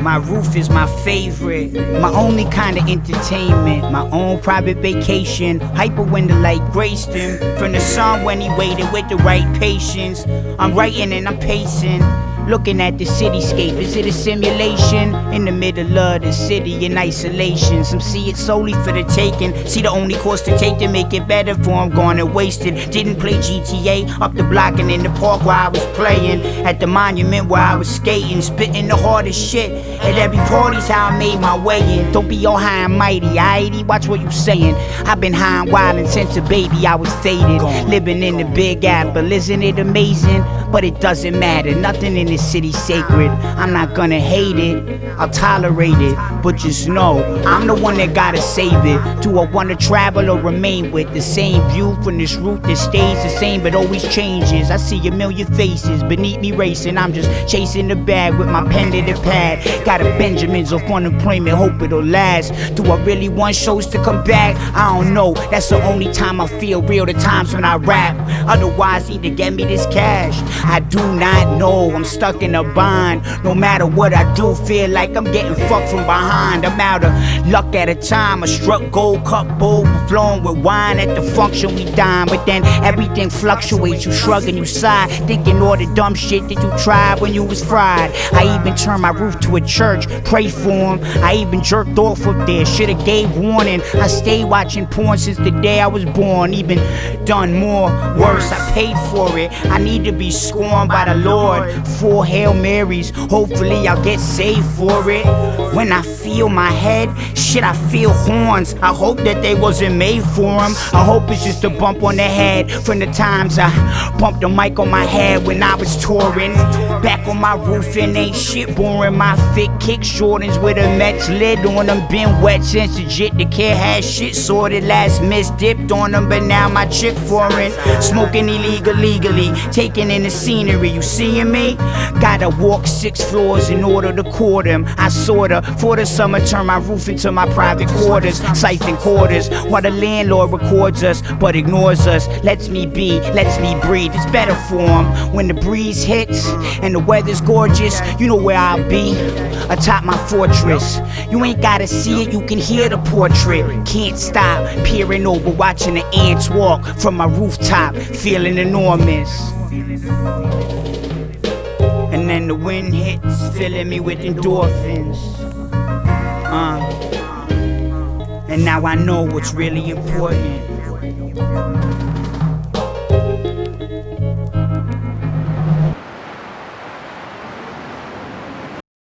My roof is my favorite, my only kind of entertainment, my own private vacation. Hyper when the light graced him from the sun when he waited with the right patience. I'm writing and I'm pacing. Looking at the cityscape, is it a simulation? In the middle of the city in isolation. Some see it solely for the taking. See the only course to take to make it better for I'm gone and wasted. Didn't play GTA up the block and in the park where I was playing. At the monument where I was skating, spitting the hardest shit. At every party's how I made my way in. Don't be all high and mighty, aighty, watch what you saying. I've been high and wild since a baby I was faded. Living in the big apple, isn't it amazing? But it doesn't matter, nothing in this city sacred. I'm not gonna hate it, I'll tolerate it. But just know, I'm the one that gotta save it. Do I wanna travel or remain with the same view from this route that stays the same but always changes? I see a million faces beneath me racing. I'm just chasing the bag with my pen to the pad. Got a Benjamins off unemployment, hope it'll last. Do I really want shows to come back? I don't know. That's the only time I feel real, the times when I rap. Otherwise, need to get me this cash. I do not know, I'm stuck in a bind. No matter what I do, feel like I'm getting fucked from behind. I'm out of luck at a time. I struck gold cup bowl, flowing with wine at the function we dine. But then everything fluctuates. You shrug and you sigh, thinking all the dumb shit that you tried when you was fried. I even turned my roof to a church, pray for him. I even jerked off up there, should've gave warning. I stayed watching porn since the day I was born. Even done more worse, I paid for it. I need to be scorned by the Lord. Four Hail Marys, hopefully I'll get saved for it. When I feel my head, shit, I feel horns. I hope that they wasn't made for them. I hope it's just a bump on the head from the times I bumped the mic on my head when I was touring. Back on my roof and ain't shit boring. My fit kick Jordans with a Mets lid on them. Been wet since the jit. The kid had shit sorted. Last miss dipped on them, but now my chick foreign. Smoking illegal legally, taking in the scenery. You seeing me? Gotta walk six floors in order to court him. I sorta for the summer turn my roof into my private quarters, siphon quarters. While the landlord records us but ignores us. Lets me be, lets me breathe. It's better for him when the breeze hits and the weather's gorgeous. You know where I'll be atop my fortress. You ain't gotta see it, you can hear the portrait. Can't stop peering over, watching the ants walk from my rooftop, feeling enormous the wind hits, filling me with endorphins. Uh, and now I know what's really important.